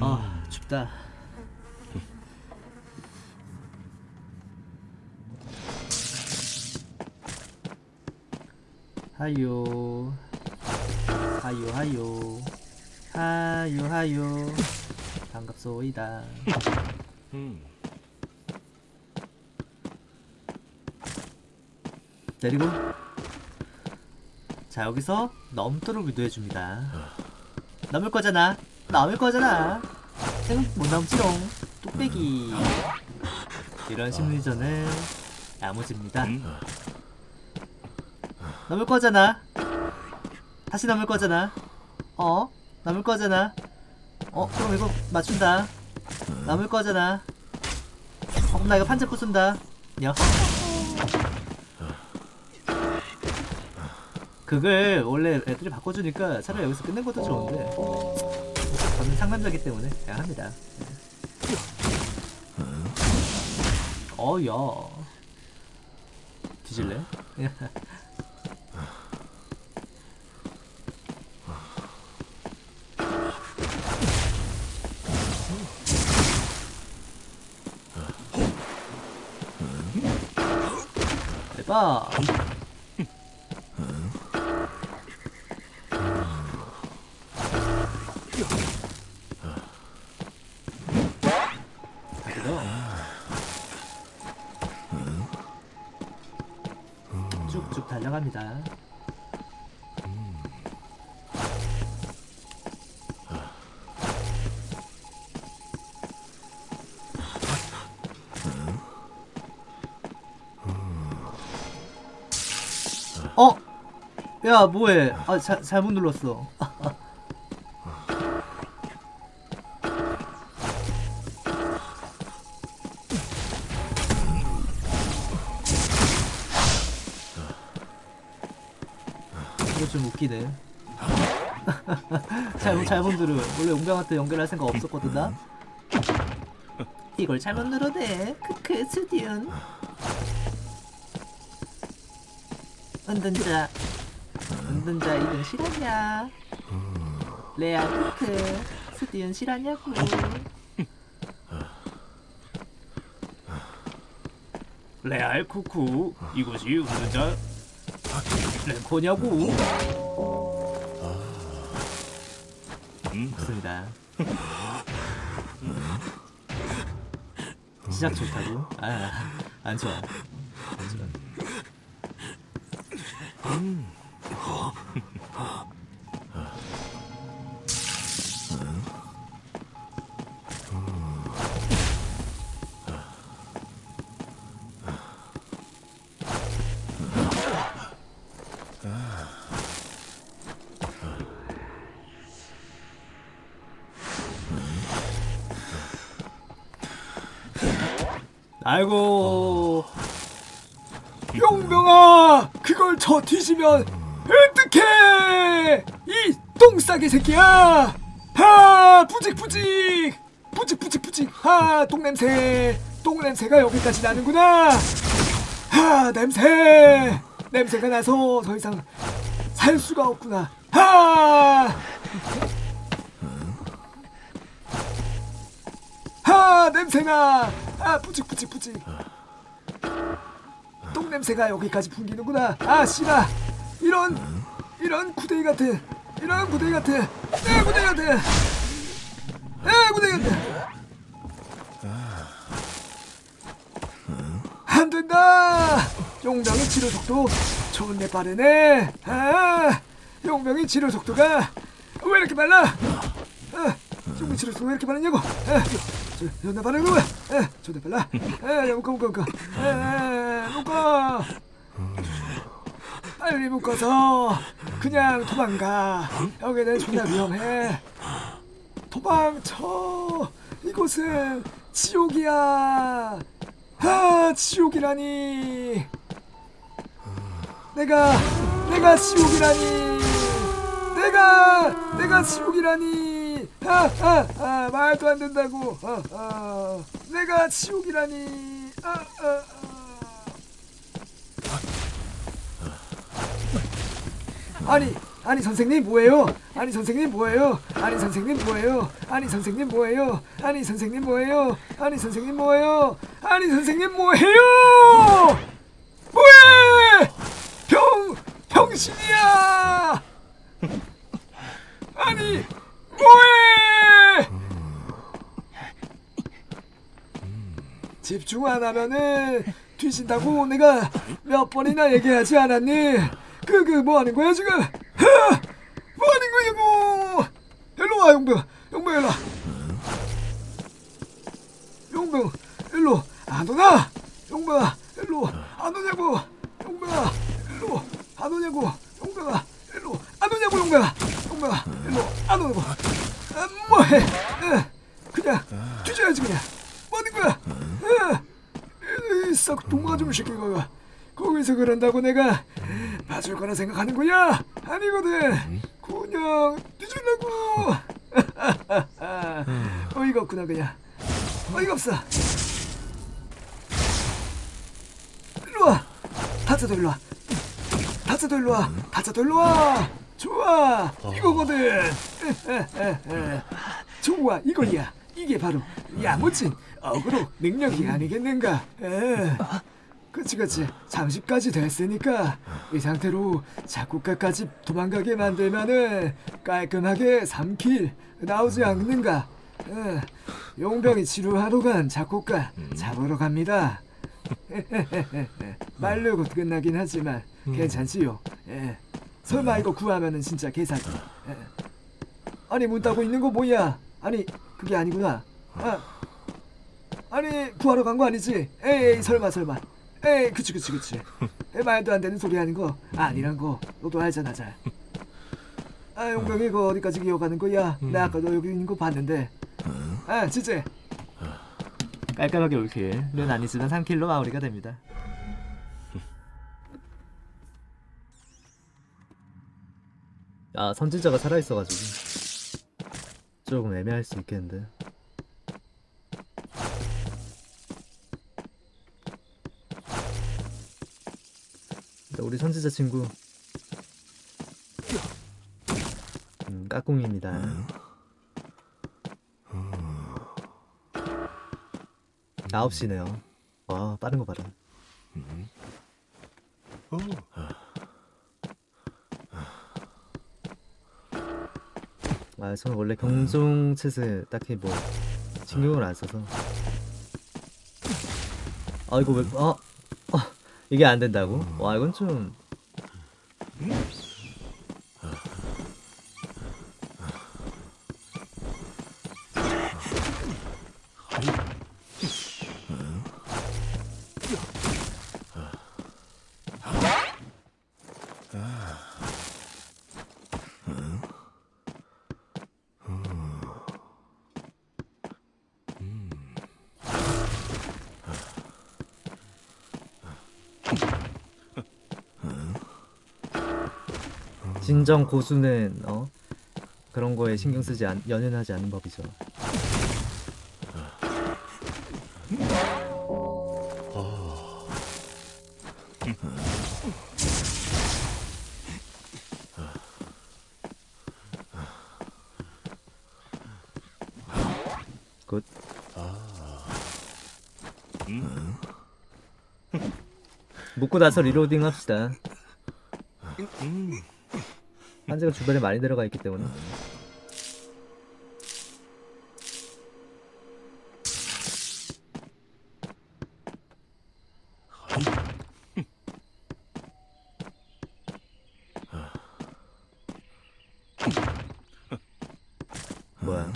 아 춥다. 하요. 하요 하요. 하요 하요. 반갑소이다. 내리고. 자 여기서 넘도록 유도해줍니다. 넘을 거잖아 넘을 거잖아. 응못 넘지롱. 뚝배기. 이런 심리전을 야무집니다. 넘을 거잖아. 다시 넘을 거잖아. 어? 넘을 거잖아. 어 그럼 이거 맞춘다. 넘을 거잖아. 어 나 이거 판자 부순다. 녀 그걸 원래 애들이 바꿔주니까 차라리 여기서 끝낸 것도 좋은데 상남자기 때문에 그냥 합니다. 어야. 뒤질래? 대박 쭉쭉 달려갑니다. 어? 야 뭐해? 아 자, 잘못 눌렀어. 이거 좀 웃기네. 잘못 잘못 누르. 원래 용병한테 연결할 생각 없었거든 나. 이걸 잘못 누르네. 크크 스디언. 은둔자. 은둔자 이건 실화냐? 레아 크크 스디언 실화냐고. 레알 쿠쿠 이것이 은둔자 랭코냐고? 맞습니다. 시작 좋다고? 아 안 좋아. 안 좋아 아이고. 용병아 그걸 저 뒤지면 어떡해? 이 똥싸개 새끼야! 하 부직부직! 부직부직부직! 하 똥냄새! 똥냄새가 여기까지 나는구나! 하 냄새! 냄새가 나서 더 이상 살 수가 없구나! 하! 하 냄새나 아 뿌직뿌직뿌직. 똥 냄새가 여기까지 풍기는구나. 아 씨라 이런 이런 구데기 같은 이런 구데기 같은 에 구데기 같은 에 구데기 같은 안 된다. 용병의 치료 속도 좋네 빠르네. 아 용병의 치료 속도가 왜 이렇게 빨라? 아, 속도가 왜 이렇게 저, 존나 빠른 거야 아, 존나 빨라. 아, 야, 묶어 묶어 묶어. 아, 묶어. 빨리 묶어서 그냥 도망가. 여기는 존나 위험해. 도망쳐. 이곳은 지옥이야. 아 지옥이라니. 내가 내가 지옥이라니. 내가 내가 지옥이라니 아아아 아, 말도 안 된다고 아, 아, 내가 지옥이라니 아, 아, 아. 아니 아니 선생님 뭐예요? 아니 선생님 뭐예요? 아니 선생님 뭐예요? 아니 선생님 뭐예요? 아니 선생님 뭐예요? 아니 선생님 뭐예요? 아니 선생님 뭐해요? 뭐해? 병 병신이야! 아니? 집중 안 하면은 뒤진다고 내가 몇 번이나 얘기하지 않았니? 그 그 뭐 하는 거야 지금? 하! 뭐 하는 거냐고? 일로 와 용병, 용병 일로 와. 용병 일로 안 오나? 용병아 일로 안 오냐고? 용병아 일로 안 오냐고? 용병아 일로 안 오냐고 용병아? 용병아 오냐고? 아, 뭐해? 에, 그냥 뒤져야지 그냥. 뭐 하는 거야? 에, 썩 동무가좀 시키고 거기서 그런다고 내가 봐줄 거라 생각하는 거야? 아니거든. 그냥 뒤질라고. 어이가 없구나 그냥. 어이가 없어. 일로 와. 다짜도 일로 와. 다짜도 일로 와. 다짜도 일로 와. 좋아. 이거거든. 좋아. 이거야. 이게 바로 야무진 어그로 능력이 아니겠는가. 에. 그치 그치 잠시까지 됐으니까 이 상태로 작곡가까지 도망가게 만들면은 깔끔하게 3킬 나오지 않는가 에, 용병이 치료하러 간 작곡가 잡으러 갑니다 말로 곧 끝나긴 하지만 괜찮지요 예. 설마 이거 구하면은 진짜 개사기 예. 아니 문 닫고 있는 거 뭐야? 아니 그게 아니구나. 아, 아니 구하러 간 거 아니지? 에이 설마 설마. 에이 그치 그치 그치. 에, 말도 안 되는 소리 하는 거 아니란 거. 너도 알잖아 잘 아 용병이 이거 어디까지 기어가는 거야? 나 아까 너 여기 있는 거 봤는데. 아 진짜. 깔끔하게 올킬은 아니지만 3킬로 마무리가 됩니다. 아 선진자가 살아있어가지고 조금 애매할 수 있겠는데. 근데 우리 선지자 친구. 음, 까꿍입니다. 아홉 시네요. 와 빠른 거 봐라 아 저는 원래 경종챗을 딱히 뭐 신경을 안 써서 아 이거 왜 어? 어 이게 안 된다고? 와 이건 좀 진정 고수는 어 그런 거에 신경 쓰지 않, 연연하지 않는 법이죠. 굿. 묶고 나서 리로딩 합시다. 한지가 주변에 많이 들어가 있기 때문에. 뭐야?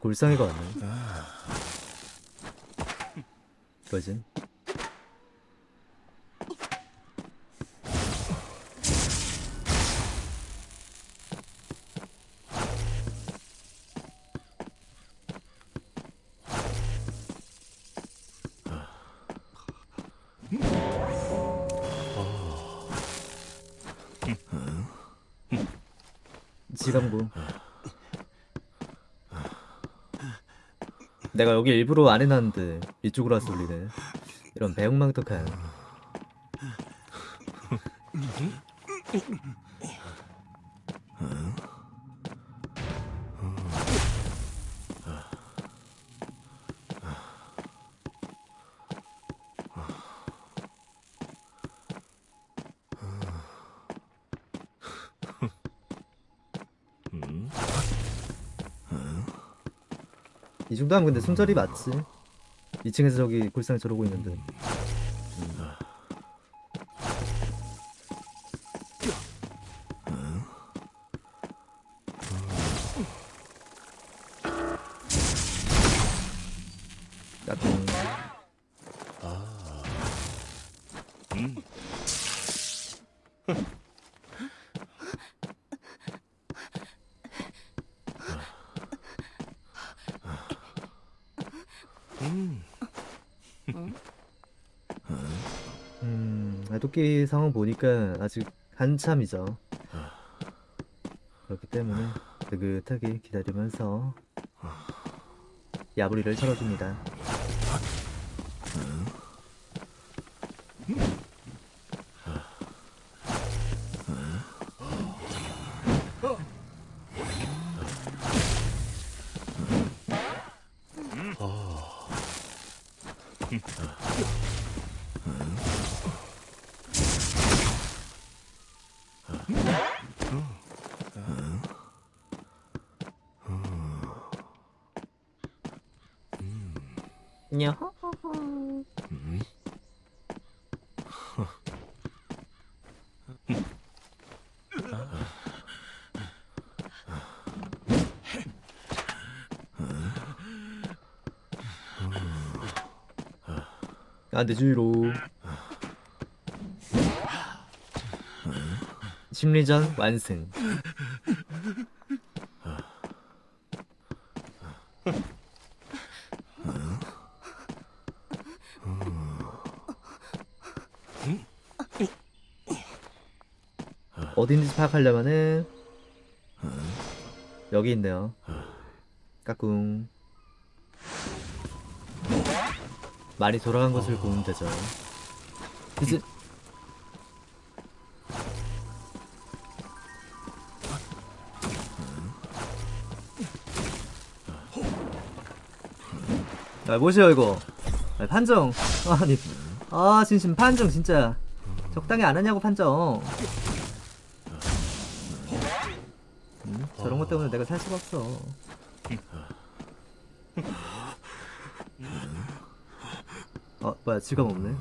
골상이가 왔네. 뭐지? 지감구 내가 여기 일부러 안 해놨는데 이쪽으로 와서 울리네. 이런 배웅망덕한 이 정도 하면 근데 손절이 맞지 2층에서 저기 골상에 저러고 있는데 까꿍 음, 도끼 상황 보니까 아직 한참이죠. 그렇기 때문에 느긋하게 기다리면서 야부리를 털어줍니다. 냐 아, 내 주위로. 심리전 완승 어딘지 파악하려면은 여기 있네요. 까꿍. 많이 돌아간 것을 보면 되죠. 이제 아 뭐시여 이거. 아, 판정. 아니 아 진심 판정 진짜. 적당히 안 하냐고 판정 저런 것 때문에 내가 살 수가 없어. 어 뭐야 지갑 없네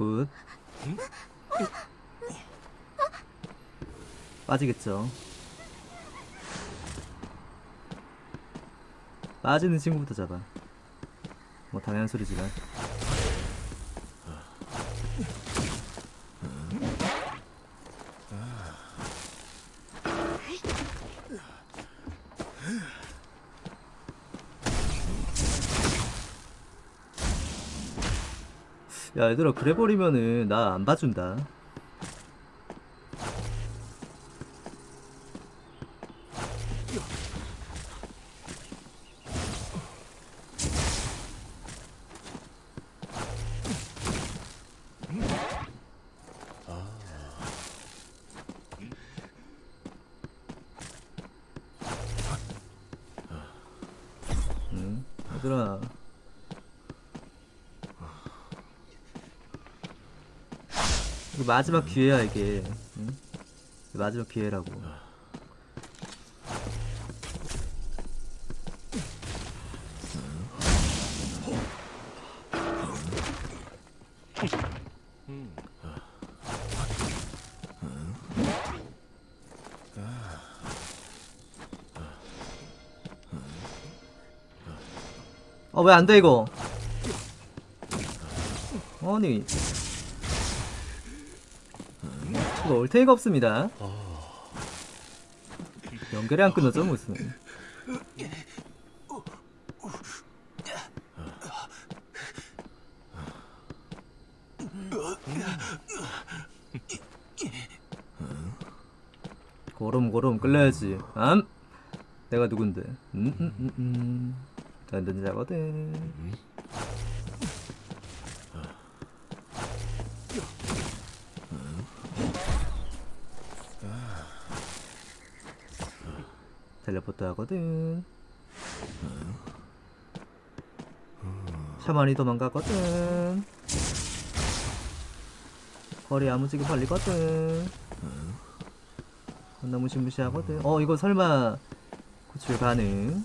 굿. 빠지겠죠? 빠지는 친구부터 잡아. 뭐 당연한 소리지만 야 얘들아 그래 버리면은 나 안 봐준다 얘들아 이게 마지막 기회야 이게. 응? 마지막 기회라고. 어왜 안돼 이거? 아니 이거 올테이가 없습니다. 연결이 안 끊어져 무슨. 고름고름 끌려야지. 암! 내가 누군데? 음, 음, 음, 음. 든든자거든 하거든. 샤만이 도망가거든. 거리 야무지게 벌리거든. 겁나 무시무시하거든. 어 이거 설마 구출 가능?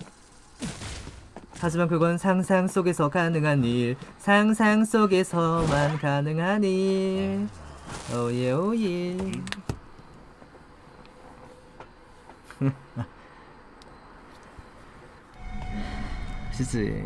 하지만 그건 상상 속에서 가능한 일. 상상 속에서만 가능한 일. 오예 오예 그치